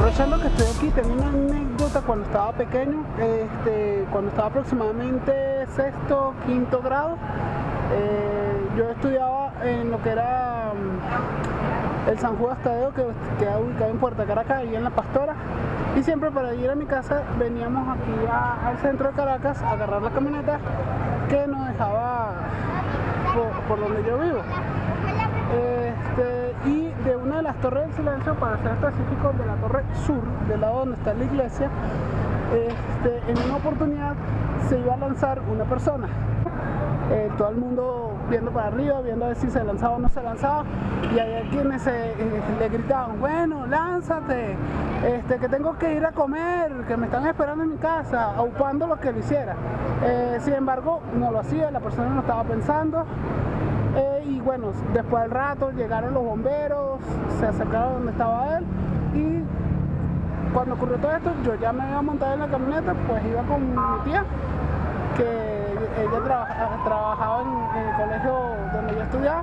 Aprovechando que estoy aquí, tengo una anécdota cuando estaba pequeño, este, cuando estaba aproximadamente sexto, quinto grado, eh, yo estudiaba en lo que era mm, el San Juan Tadeo, que queda ubicado en Puerta Caracas, y en La Pastora, y siempre para ir a mi casa veníamos aquí al centro de Caracas a agarrar la camioneta que nos dejaba por, donde yo vivo. De una de las torres del silencio, para ser específico, de la torre sur, del lado donde está la iglesia, este, en una oportunidad se iba a lanzar una persona. Eh, todo el mundo viendo para arriba, viendo a ver si se lanzaba o no se lanzaba, y hay quienes eh, le gritaban, bueno, lánzate, este, que tengo que ir a comer, que me están esperando en mi casa, aupando lo que lo hiciera. Eh, sin embargo, no lo hacía, la persona no estaba pensando, y bueno, después del rato llegaron los bomberos, se acercaron donde estaba él, y cuando ocurrió todo esto, yo ya me había montado en la camioneta, pues iba con mi tía, que ella trabajaba en, el colegio donde yo estudiaba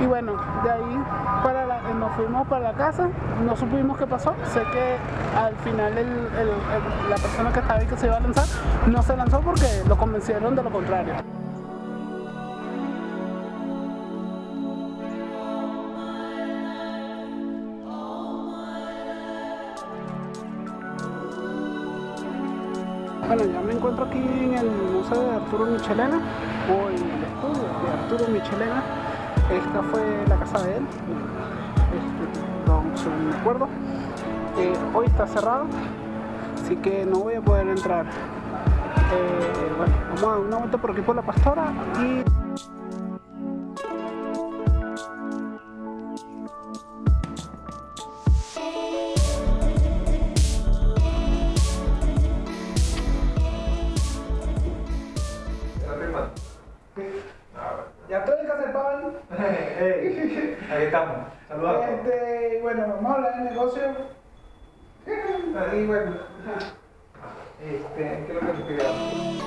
y bueno, de ahí para nos fuimos para la casa, no supimos qué pasó, sé que al final la persona que estaba ahí que se iba a lanzar no se lanzó porque lo convencieron de lo contrario. Bueno, ya me encuentro aquí en el Museo de Arturo Michelena o en el estudio de Arturo Michelena. Esta fue la casa de él, este, según me acuerdo. Eh, hoy está cerrado, así que no voy a poder entrar. Eh, bueno, vamos a dar una vuelta por aquí por la pastora y... ahí estamos. Saludos. Este, bueno, vamos a hablar de negocio. Ahí, bueno. Este, ¿qué es lo que te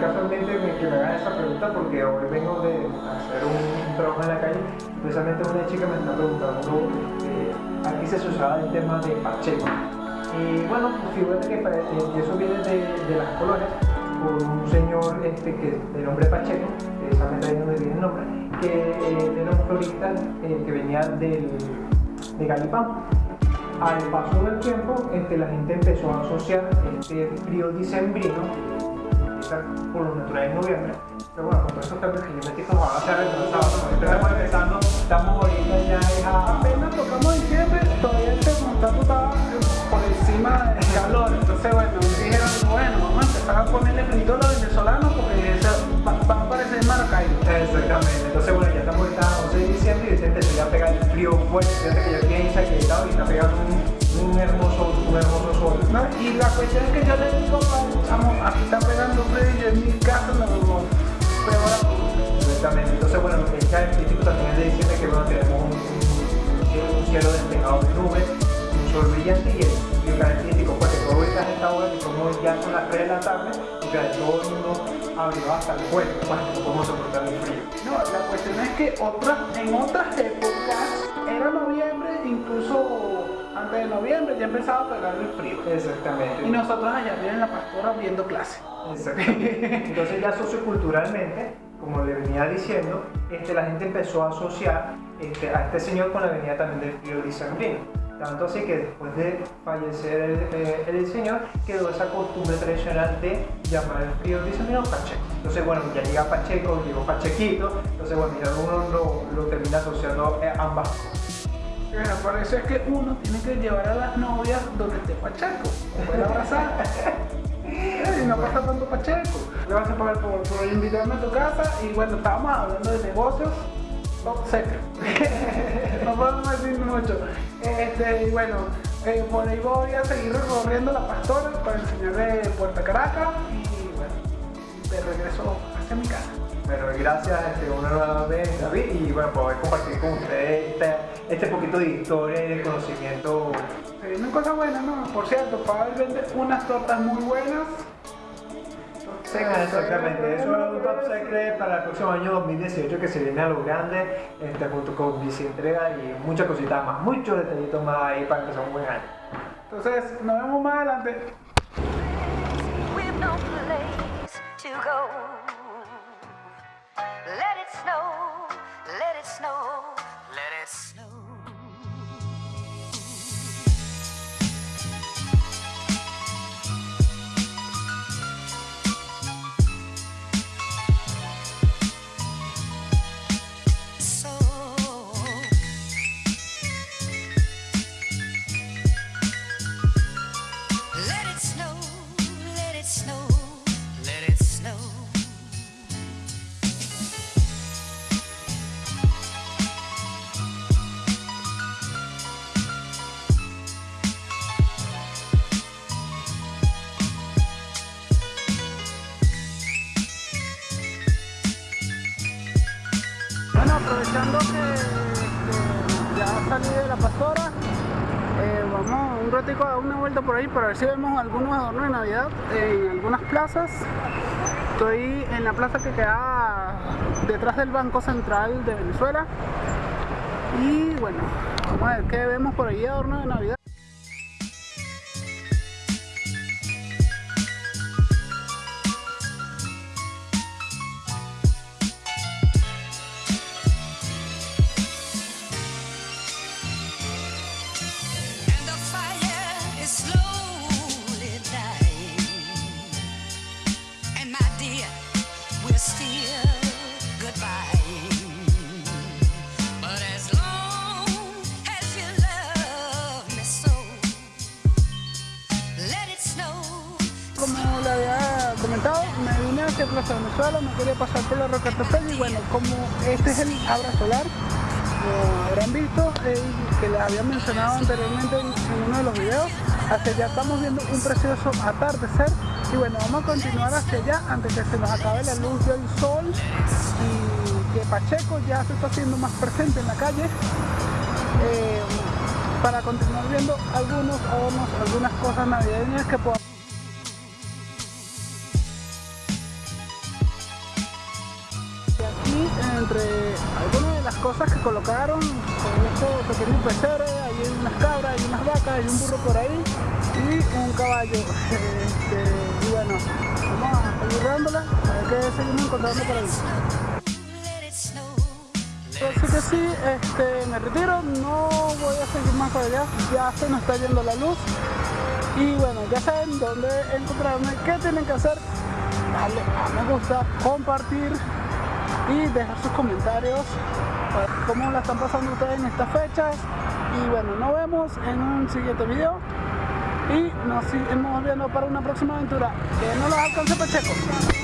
Casualmente me, que me hagan esa pregunta porque hoy vengo de hacer un, trabajo en la calle. Precisamente una chica me está preguntando, eh, aquí se usaba el tema de Pacheco. Y bueno, pues fíjate que eh, eso viene de, las colonias por un señor este, que, de nombre Pacheco, precisamente ahí donde viene el nombre, que eh, era un florista eh, que venía del, de Galipán. Al paso del tiempo, este, la gente empezó a asociar este frío dicembrino, empieza por lo natural en noviembre, pero bueno, con todos estos cambios climáticos van a ser retrasados, estamos empezando, estamos ahorita ya es a... Apenas tocamos diciembre, todavía el termostato estaba por encima del calor, entonces bueno, dijeron, bueno, vamos a empezar a ponerle frito a los venezolanos porque va, a aparecer Maracaibo. Exactamente, entonces bueno, ya estamos ahorita a 11 de diciembre y se empezó ya a pegar el frío fuerte, fíjate que ya piensa que está ahorita brillante y el frío característico pues que todo está en esta hora que somos ya son las 3 de la tarde y que todo el mundo abrió hasta el cuello para que no podemos soportar el frío. No, la cuestión es que otras, en otras épocas era noviembre, incluso antes de noviembre ya empezaba a pegar el frío. Exactamente. Y nosotros allá en la pastora viendo clase. Exactamente. Entonces ya socioculturalmente, como le venía diciendo, este, la gente empezó a asociar este, a este señor con la venida también del frío dicembrino. Tanto así que después de fallecer el, eh, el, señor, quedó esa costumbre tradicional de llamar el frío dicembrino Pacheco. Entonces, bueno, ya llega Pacheco, llegó Pachequito, entonces, bueno, ya uno lo, lo termina asociando a ambas cosas. Bueno, por eso es que uno tiene que llevar a las novias donde esté Pacheco, puede abrazar. y no pasa tanto Pacheco. Gracias por, por, por invitarme a tu casa y bueno, estábamos hablando de negocios top secret. No podemos decir mucho. Este, y bueno, eh, por ahí voy a seguir recorriendo la pastora para enseñarle Puerto Caracas y bueno, de regreso hacia mi casa. Bueno, gracias este, una nueva vez David y bueno, poder compartir con ustedes este, este poquito de historia y de conocimiento. Sí, una cosa buena, ¿no? Por cierto, Pavel vende unas tortas muy buenas. Exactamente, eso es un top secret para el próximo año 2018 que se viene a lo grande, este, junto con bici entrega y muchas cositas más, muchos detallitos más ahí para empezar un buen año. Entonces, nos vemos más adelante. Bueno, aprovechando que, ya salí de la pastora, eh, vamos un ratico a dar una vuelta por ahí para ver si vemos algunos adornos de Navidad en algunas plazas. Estoy en la plaza que queda detrás del Banco Central de Venezuela. Y bueno, vamos a ver qué vemos por ahí adornos de Navidad. Comentado, me vine hacia Plaza Venezuela, me quería pasar por la Roca Tepel y bueno, como este es el Abra Solar, como habrán visto, eh, que les había mencionado anteriormente en, en uno de los videos, hacia allá estamos viendo un precioso atardecer y bueno, vamos a continuar hacia allá antes que se nos acabe la luz del sol y que Pacheco ya se está haciendo más presente en la calle. eh, para continuar viendo algunos adornos, algunas cosas navideñas que podamos entre algunas de las cosas que colocaron, con estos pequeños peseres, hay unas cabras, hay unas vacas, hay un burro por ahí y un caballo. Este, y bueno, vamos a seguir dándola, a ver qué seguimos encontrando por ahí. Así que sí, este, me retiro, no voy a seguir más para allá, ya se nos está yendo la luz. Y bueno, ya saben dónde encontrarme, qué tienen que hacer, darle a me gusta, compartir y dejar sus comentarios, cómo la están pasando ustedes en estas fechas. Y bueno, nos vemos en un siguiente video y nos seguimos viendo para una próxima aventura. Que no los alcance Pacheco.